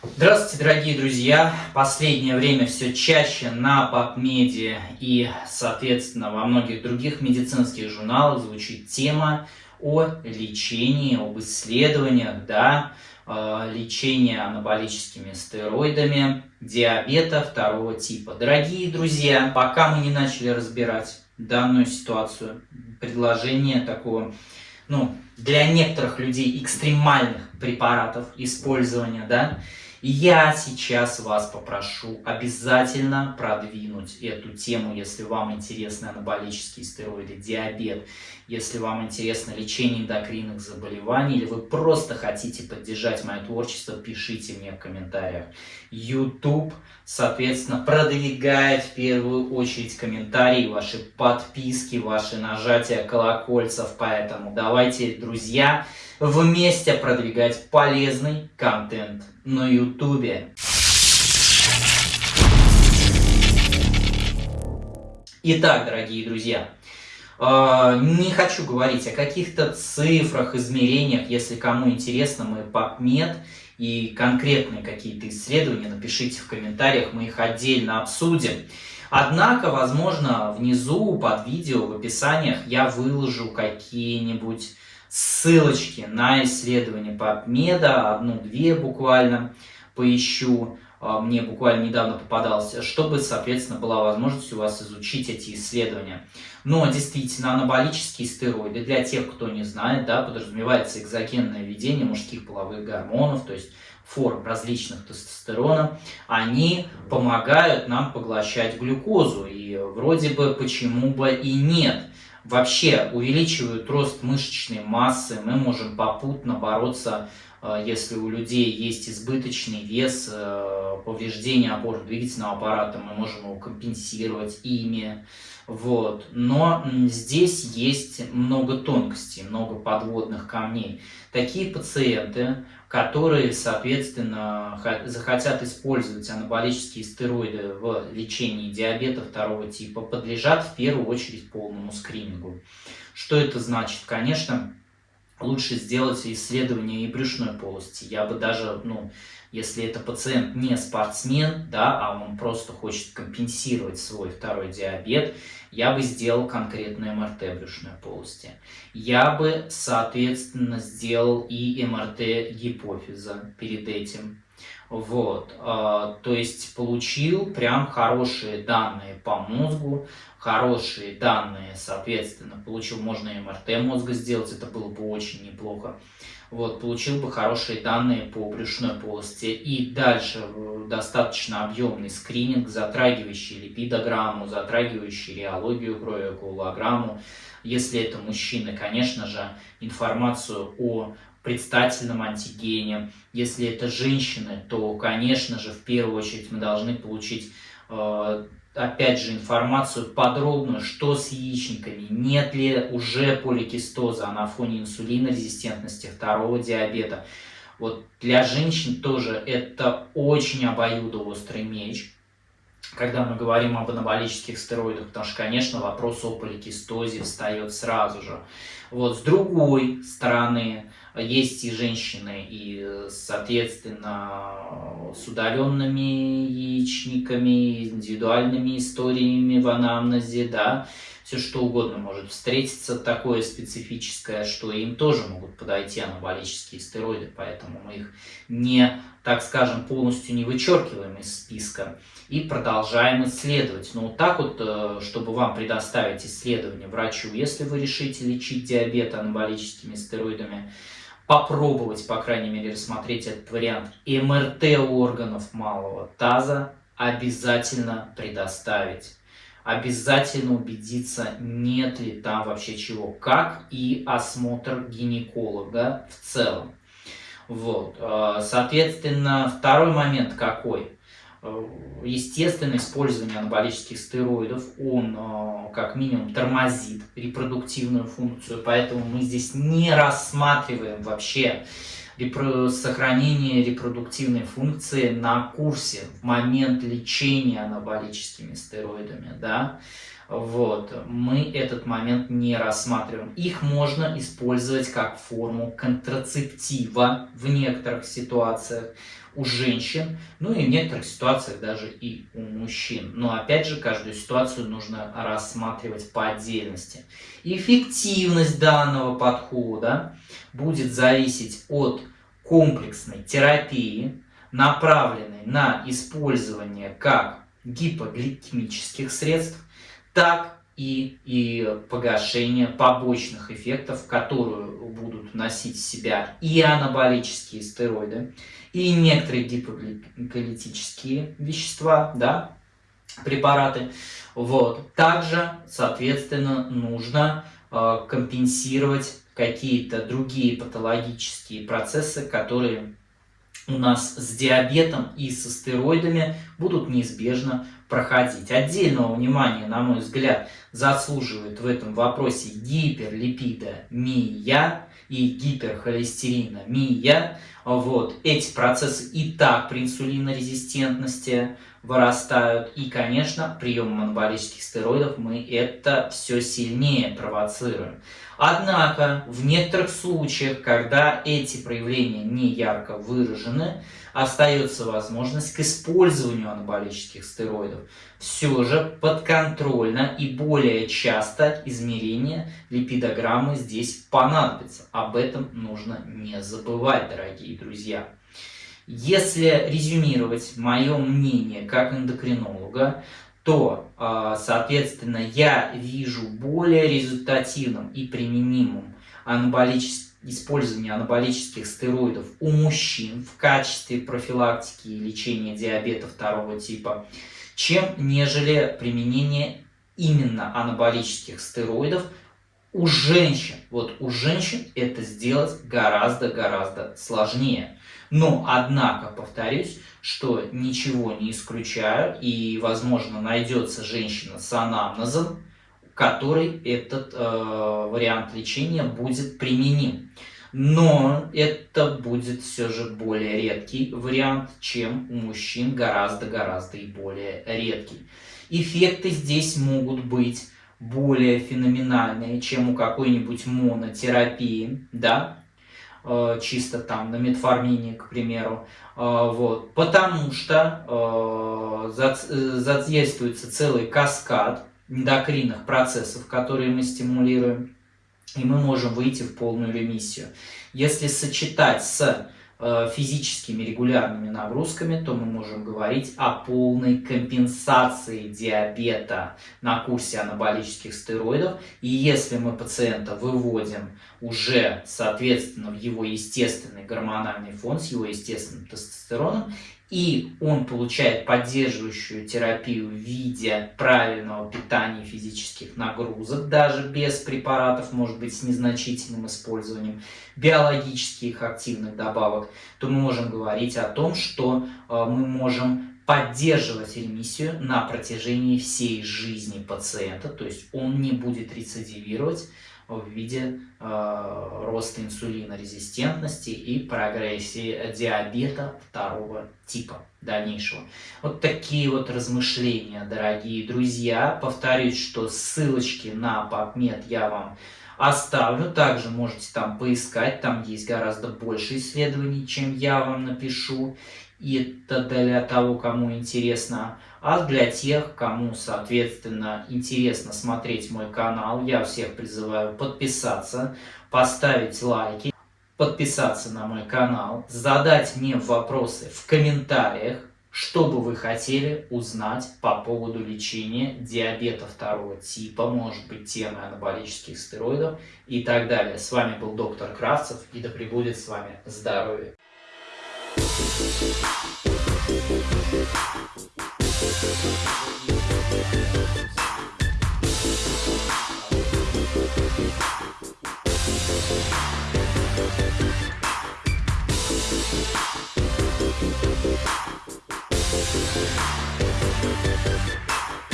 Здравствуйте, дорогие друзья! Последнее время все чаще на PubMed и, соответственно, во многих других медицинских журналах звучит тема о лечении, об исследованиях, да, э, лечения анаболическими стероидами диабета второго типа. Дорогие друзья, пока мы не начали разбирать данную ситуацию, предложение такого, ну, для некоторых людей экстремальных препаратов использования, да, я сейчас вас попрошу обязательно продвинуть эту тему, если вам интересны анаболические стероиды, диабет, если вам интересно лечение эндокринных заболеваний, или вы просто хотите поддержать мое творчество, пишите мне в комментариях. YouTube, соответственно, продвигает в первую очередь комментарии, ваши подписки, ваши нажатия колокольцев, поэтому давайте, друзья, вместе продвигать полезный контент на YouTube. Итак, дорогие друзья, э, не хочу говорить о каких-то цифрах, измерениях. Если кому интересно, мы PubMed и конкретные какие-то исследования, напишите в комментариях, мы их отдельно обсудим. Однако, возможно, внизу под видео в описаниях я выложу какие-нибудь ссылочки на исследования PubMed, одну-две буквально поищу, а, мне буквально недавно попадался, чтобы, соответственно, была возможность у вас изучить эти исследования. Но действительно, анаболические стероиды, для тех, кто не знает, да, подразумевается экзогенное введение мужских половых гормонов, то есть форм различных тестостерона, они помогают нам поглощать глюкозу. И вроде бы почему бы и нет вообще увеличивают рост мышечной массы, мы можем попутно бороться, если у людей есть избыточный вес, э, повреждение опорно-двигательного аппарата, мы можем его компенсировать ими. Вот. Но здесь есть много тонкостей, много подводных камней. Такие пациенты, которые, соответственно, захотят использовать анаболические стероиды в лечении диабета второго типа, подлежат в первую очередь полному скринингу. Что это значит? Конечно, лучше сделать исследование и брюшной полости. Я бы даже, ну, если это пациент не спортсмен, да, а он просто хочет компенсировать свой второй диабет, я бы сделал конкретное МРТ брюшной полости. Я бы, соответственно, сделал и МРТ гипофиза перед этим. Вот, э, то есть получил прям хорошие данные по мозгу, хорошие данные, соответственно, получил, можно МРТ мозга сделать, это было бы очень неплохо. Вот, получил бы хорошие данные по брюшной полости. И дальше э, достаточно объемный скрининг, затрагивающий липидограмму, затрагивающий реологию крови, коагулограмму. Если это мужчина, конечно же, информацию о предстательном антигене. Если это женщины, то, конечно же, в первую очередь мы должны получить э, опять же, информацию подробную, что с яичниками, нет ли уже поликистоза на фоне инсулинорезистентности, второго диабета. Вот для женщин тоже это очень обоюдоострый меч, когда мы говорим об анаболических стероидах, потому что, конечно, вопрос о поликистозе встает сразу же. Вот с другой стороны, есть и женщины, и, соответственно, с удаленными яичниками, индивидуальными историями в анамнезе, да, все что угодно может встретиться такое специфическое, что им тоже могут подойти анаболические стероиды, поэтому мы их не, так скажем, полностью не вычеркиваем из списка и продолжаем исследовать. Но вот так вот, э, чтобы вам предоставить исследование врачу, если вы решите лечить диабет анаболическими стероидами, попробовать, по крайней мере, рассмотреть этот вариант. МРТ органов малого таза обязательно предоставить. Обязательно убедиться, нет ли там вообще чего, как и осмотр гинеколога в целом. Вот. Э, соответственно, второй момент какой? Э, естественное использование анаболических стероидов, он э, как минимум тормозит репродуктивную функцию, поэтому мы здесь не рассматриваем вообще сохранение репродуктивной функции на курсе в момент лечения анаболическими стероидами. Да? Вот, мы этот момент не рассматриваем. Их можно использовать как форму контрацептива в некоторых ситуациях. У женщин, ну и в некоторых ситуациях даже и у мужчин. Но опять же, каждую ситуацию нужно рассматривать по отдельности. Эффективность данного подхода будет зависеть от комплексной терапии, направленной на использование как гипогликемических средств, так и, и погашение побочных эффектов, которые будут носить себя и анаболические стероиды, и некоторые гипогликолитические вещества, да, препараты. Вот. Также, соответственно, нужно э, компенсировать какие-то другие патологические процессы, которые у нас с диабетом и со стероидами будут неизбежно проходить. Отдельного внимания, на мой взгляд, заслуживает в этом вопросе гиперлипидомия и гиперхолестериномия. Вот. Эти процессы и так при инсулинорезистентности вырастают. И, конечно, приемом анаболических стероидов мы это все сильнее провоцируем. Однако, в некоторых случаях, когда эти проявления не ярко выражены, остается возможность к использованию анаболических стероидов. Все же подконтрольно и более часто измерение липидограммы здесь понадобится. Об этом нужно не забывать, дорогие друзья. Если резюмировать мое мнение как эндокринолога, то, а, соответственно, я вижу более результативным и применимым анаболическим использование анаболических стероидов у мужчин в качестве профилактики и лечения диабета второго типа, чем нежели применение именно анаболических стероидов у женщин. Вот у женщин это сделать гораздо-гораздо сложнее. Но, однако, повторюсь, что ничего не исключаю, и, возможно, найдется женщина с анамнезом, которой этот э, вариант лечения будет применим. Но это будет все же более редкий вариант, чем у мужчин гораздо-гораздо и более редкий. Эффекты здесь могут быть более феноменальные, чем у какой-нибудь монотерапии, да, Э, чисто там на метформине, к примеру, э, вот, потому что э, задействуется целый каскад эндокринных процессов, которые мы стимулируем, и мы можем выйти в полную ремиссию. Если сочетать с физическими регулярными нагрузками, то мы можем говорить о полной компенсации диабета на курсе анаболических стероидов. И если мы пациента выводим уже, соответственно, в его естественный гормональный фон с его естественным тестостероном, и он получает поддерживающую терапию в виде правильного питания физических нагрузок, даже без препаратов, может быть, с незначительным использованием биологических активных добавок, то мы можем говорить о том, что э, мы можем поддерживать ремиссию на протяжении всей жизни пациента, то есть он не будет рецидивировать в виде э, роста инсулинорезистентности и прогрессии диабета второго типа дальнейшего. Вот такие вот размышления, дорогие друзья. Повторюсь, что ссылочки на PubMed я вам оставлю. Также можете там поискать, там есть гораздо больше исследований, чем я вам напишу. И это для того, кому интересно. А для тех, кому, соответственно, интересно смотреть мой канал, я всех призываю подписаться, поставить лайки, подписаться на мой канал, задать мне вопросы в комментариях, что бы вы хотели узнать по поводу лечения диабета второго типа, может быть, темы анаболических стероидов и так далее. С вами был доктор Кравцев, и да пребудет с вами здоровье! We'll be right back.